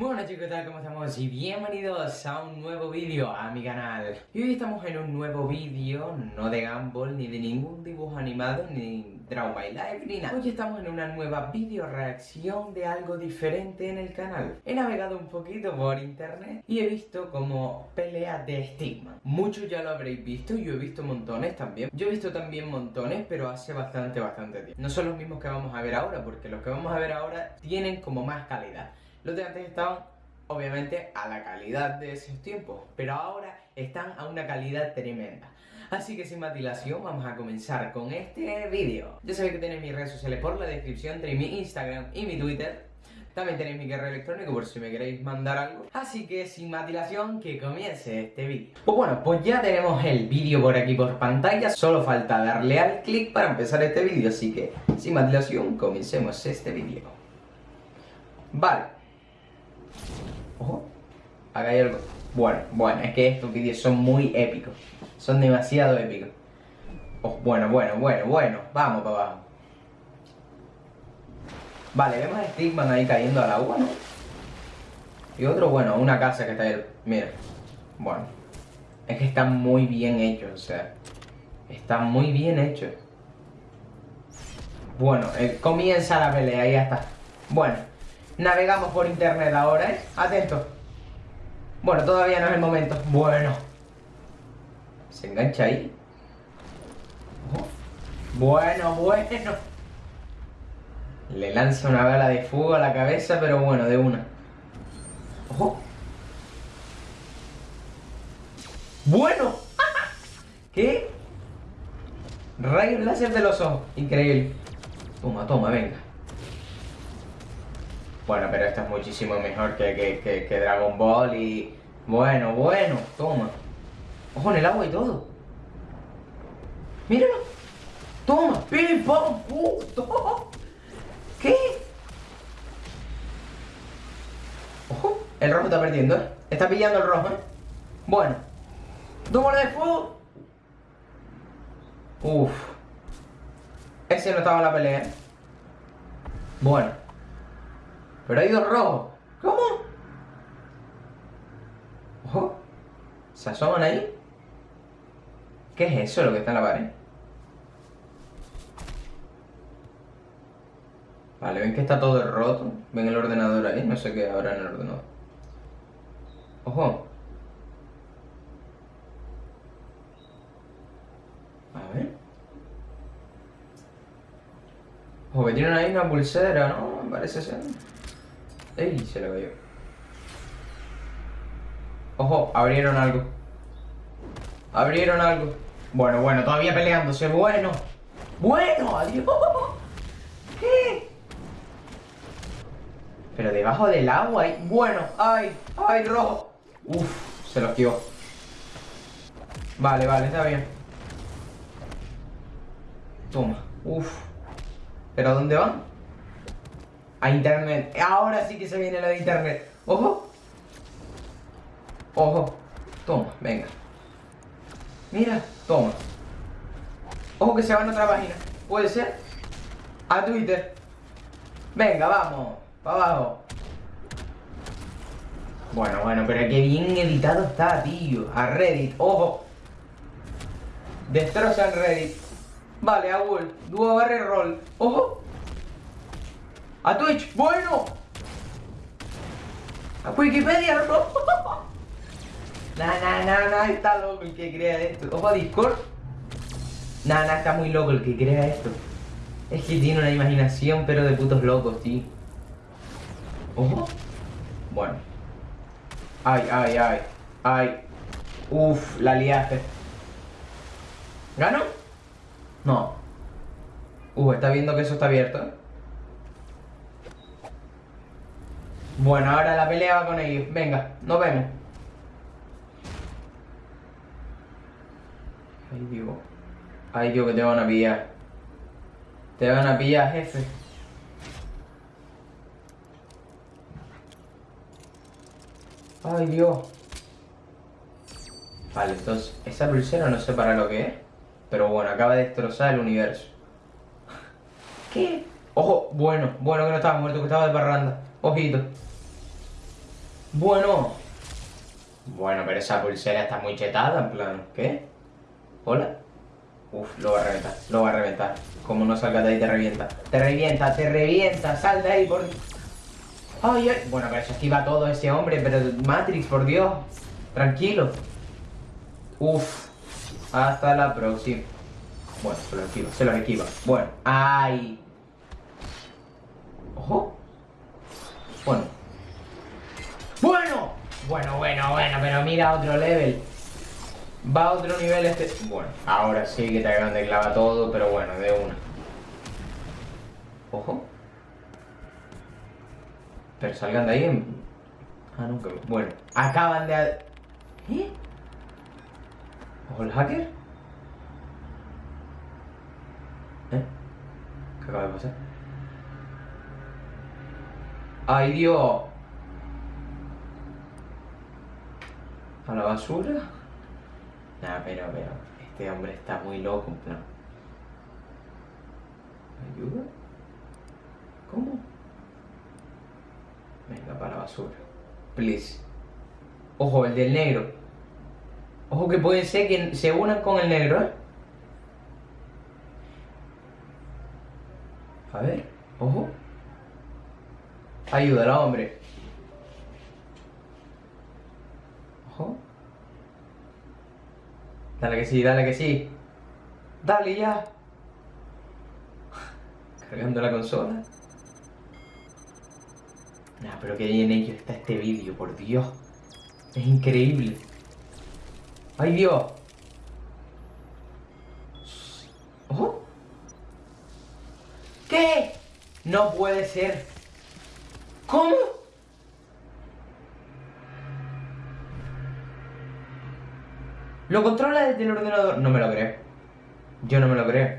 Bueno chicos, ¿qué tal? ¿Cómo estamos? Y bienvenidos a un nuevo vídeo a mi canal. Y hoy estamos en un nuevo vídeo, no de Gumball, ni de ningún dibujo animado, ni Draw My Life, ni nada. Hoy estamos en una nueva video reacción de algo diferente en el canal. He navegado un poquito por internet y he visto como pelea de Stigma Muchos ya lo habréis visto, yo he visto montones también. Yo he visto también montones, pero hace bastante, bastante tiempo. No son los mismos que vamos a ver ahora, porque los que vamos a ver ahora tienen como más calidad los de antes estaban, obviamente, a la calidad de esos tiempos, pero ahora están a una calidad tremenda. Así que sin más dilación, vamos a comenzar con este vídeo. Ya sabéis que tenéis mis redes sociales por la descripción, tenéis mi Instagram y mi Twitter. También tenéis mi correo electrónico por si me queréis mandar algo. Así que sin más dilación, que comience este vídeo. Pues bueno, pues ya tenemos el vídeo por aquí por pantalla. Solo falta darle al clic para empezar este vídeo. Así que sin más dilación, comencemos este vídeo. Vale. Ojo. Acá hay algo. Bueno, bueno, es que estos vídeos son muy épicos. Son demasiado épicos. Oh, bueno, bueno, bueno, bueno. Vamos para abajo. Vale, vemos a Stigman ahí cayendo al agua, ¿no? Y otro, bueno, una casa que está ahí. Mira. Bueno. Es que está muy bien hecho, o sea. Está muy bien hecho. Bueno, eh, comienza la pelea, ya está. Bueno. Navegamos por internet ahora, ¿eh? Atento. Bueno, todavía no es el momento. Bueno. Se engancha ahí. Bueno, bueno. Le lanza una bala de fuego a la cabeza, pero bueno, de una. Ojo. Bueno. ¿Qué? Rayos láser de los ojos. Increíble. Toma, toma, venga. Bueno, pero esto es muchísimo mejor que, Dragon Ball y... Bueno, bueno, toma. Ojo en el agua y todo. Míralo. Toma, pim, pam, puto. ¿Qué? Ojo, el rojo está perdiendo, ¿eh? Está pillando el rojo, ¿eh? Bueno. Toma de fuego. Uf. Ese no estaba en la pelea, ¿eh? Bueno. Pero hay dos rojos. ¿Cómo? Ojo. ¿Se asoman ahí? ¿Qué es eso lo que está en la pared? Vale, ven que está todo roto. Ven el ordenador ahí. No sé qué habrá en el ordenador. Ojo. A ver. Ojo, que tienen ahí una pulsera, ¿no? Parece ser. ¡Ey! Se le cayó. Ojo, abrieron algo. Abrieron algo. Bueno, bueno, todavía peleándose. Bueno. Bueno, adiós. ¿Qué? Pero debajo del agua hay... Bueno, ay, ay, rojo. Uf, se lo esquivó. Vale, vale, está bien. Toma. Uf. ¿Pero dónde van? A internet. Ahora sí que se viene la de internet. Ojo. Ojo. Toma, venga. Mira, toma. Ojo que se va en otra página. ¿Puede ser? A Twitter. Venga, vamos. Para abajo. Bueno, bueno, pero qué bien editado está, tío. A Reddit, ojo. Destrozan Reddit. Vale, a Wolf. Dúo barre roll. Ojo. A Twitch, bueno. A Wikipedia, no. Nah, nah, nah, está loco el que crea esto. Ojo a Discord. Nah, nah, está muy loco el que crea esto. Es que tiene una imaginación, pero de putos locos, tío. Ojo. Bueno. Ay, ay, ay. Ay. Uf, la liaste. ¿Gano? No. Uf, está viendo que eso está abierto, ¿eh? Bueno, ahora la pelea va con ellos. Venga, nos vemos. Ay, Dios. Ay, Dios, que te van a pillar. Te van a pillar, jefe. Ay, Dios. Vale, entonces, esa pulsera no sé para lo que es. Pero bueno, acaba de destrozar el universo. ¿Qué? Ojo, bueno, bueno que no estaba muerto, que estaba de parranda. Ojito. Bueno. Bueno, pero esa pulsera está muy chetada, en plan, ¿qué? ¿Hola? Uf, lo va a reventar, lo va a reventar. Como no salga de ahí, te revienta. Te revienta, te revienta, sal de ahí, por... Ay, ay. Bueno, pero se esquiva todo ese hombre, pero Matrix, por Dios. Tranquilo. Uf. Hasta la próxima. Bueno, se lo esquiva, se lo esquiva. Bueno, ay. Ojo. Bueno. Bueno. Bueno, bueno, bueno, pero mira otro level. Va a otro nivel este... Bueno, ahora sí que te acaban de clava todo, pero bueno, de una. Ojo. Pero salgan de ahí en... Ah, no, que... Bueno, acaban de... ¿Eh? ¿Ojo el hacker? ¿Eh? ¿Qué acaba de pasar? ¡Ay, Dios! ¿A la basura? Nah, pero, pero... Este hombre está muy loco, en plan... ¿Ayuda? ¿Cómo? Venga, para la basura. Please. Ojo, el del negro. Ojo que puede ser que se unan con el negro, ¿eh? A ver, ojo. Ayúdalo, hombre. Ojo. Dale que sí, dale que sí. Dale ya. Cargando la consola. Nah, pero que bien hecho está este vídeo, por Dios. Es increíble. ¡Ay, Dios! ¿Ojo? ¿Qué? No puede ser. ¿Cómo? ¿Lo controla desde el ordenador? No me lo creo. Yo no me lo creo.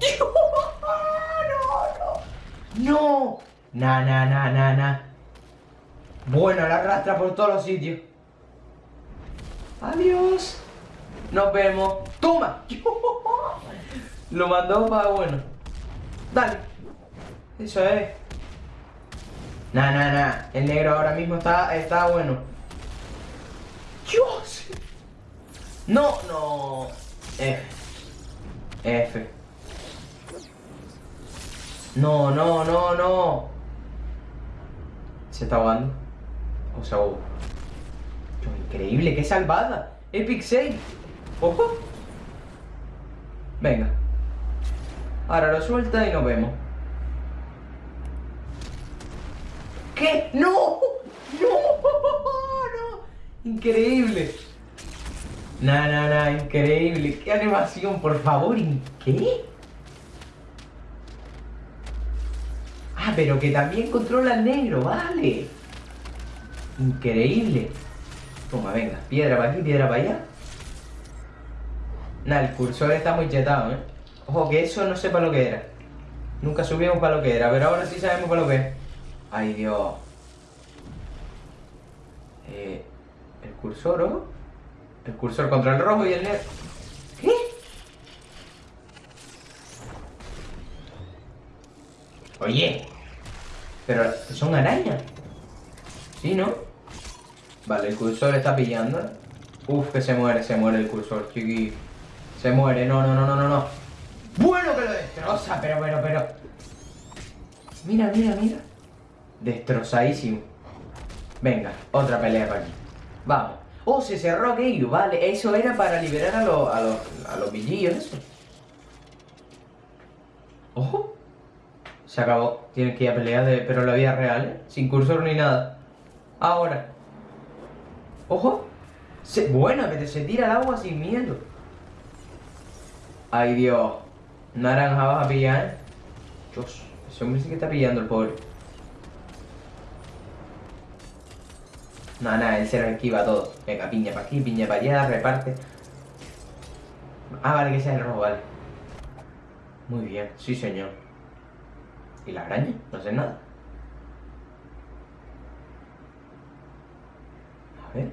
¡No! Na, na, na, na, na. Bueno, la arrastra por todos los sitios. Adiós. Nos vemos. ¡Toma! Lo mandó para bueno. Dale. Eso es. Na, na, na. El negro ahora mismo está, está bueno. Dios. No, no. F. F. No, no, no, no. Se está ahogando. O sea, oh. increíble, qué salvada. Epic save. Ojo. Venga. Ahora lo suelta y nos vemos. ¿Qué? ¡No! Increíble. Nah, nah, nah, increíble. ¡Qué animación, por favor! ¿Qué? Ah, pero que también controla el negro, vale. Increíble. Toma, venga, piedra para aquí, piedra para allá. Nah, el cursor está muy chetado, ¿eh? Ojo, que eso no sé para lo que era. Nunca subimos para lo que era, pero ahora sí sabemos para lo que es. Ay, Dios. Eh, cursor, ¿o? El cursor contra el rojo y el negro. ¿Qué? Oye, pero son arañas. ¿Sí, no? Vale, el cursor está pillando. Uf, que se muere, se muere el cursor, chiqui. Se muere, no, no, no, no, no, no. Bueno que lo destroza, pero, pero, pero. Mira, mira, mira. Destrozadísimo. Venga, otra pelea para aquí. Vamos. Oh, se cerró aquello, vale. Eso era para liberar a los, a los, a los. Ojo. Se acabó. Tienes que ir a pelear, de, pero la vida real, ¿eh? Sin cursor ni nada. Ahora. ¡Ojo! Se, bueno, pero se tira al agua sin miedo. Ay, Dios. Naranja vas a pillar, ¿eh? Dios, ese hombre sí que está pillando el pobre. Nada, nada, él se lo esquiva todo. Venga, piña para aquí, piña para allá, reparte. Ah, vale, que sea el rojo, vale. Muy bien, sí señor. ¿Y la araña? No sé nada. A ver.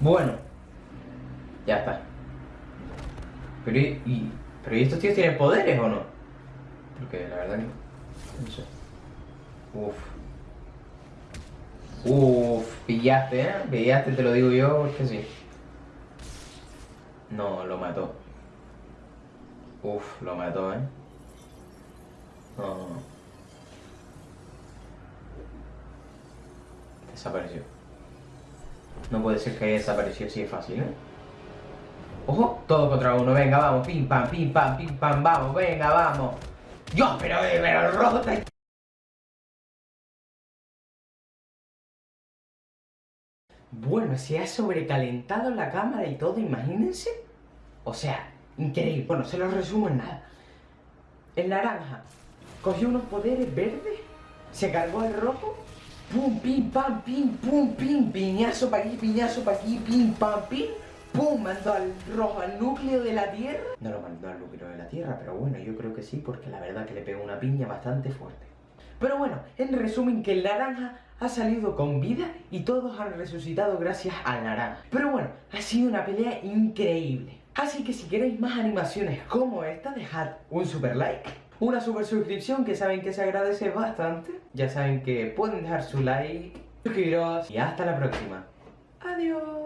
Bueno. Ya está. Pero y... Pero ¿y estos tíos tienen poderes o no? Porque la verdad que... No sé. Uf. Uf, pillaste, ¿eh? Pillaste, te lo digo yo, es que sí. No, lo mató. Uf, lo mató, ¿eh? No, no, no. Desapareció. No puede ser que haya desaparecido así de fácil, ¿eh? ¡Ojo! Todo contra uno, venga, vamos, pim pam, pim pam, pim pam, vamos, venga, vamos. ¡Dios, pero, pero el rojo está... Bueno, se ha sobrecalentado la cámara y todo, imagínense. O sea, increíble. Bueno, se lo resumo en nada. El naranja cogió unos poderes verdes, se cargó el rojo, pum, pim, pam, pim, pum, pim, piñazo para aquí, piñazo para aquí, pim, pam, pim, pum, mandó al rojo al núcleo de la Tierra. No lo mandó al núcleo de la Tierra, pero bueno, yo creo que sí, porque la verdad que le pegó una piña bastante fuerte. Pero bueno, en resumen que el naranja ha salido con vida y todos han resucitado gracias al naranja. Pero bueno, ha sido una pelea increíble. Así que si queréis más animaciones como esta, dejad un super like, una super suscripción que saben que se agradece bastante. Ya saben que pueden dejar su like, suscribiros y hasta la próxima. Adiós.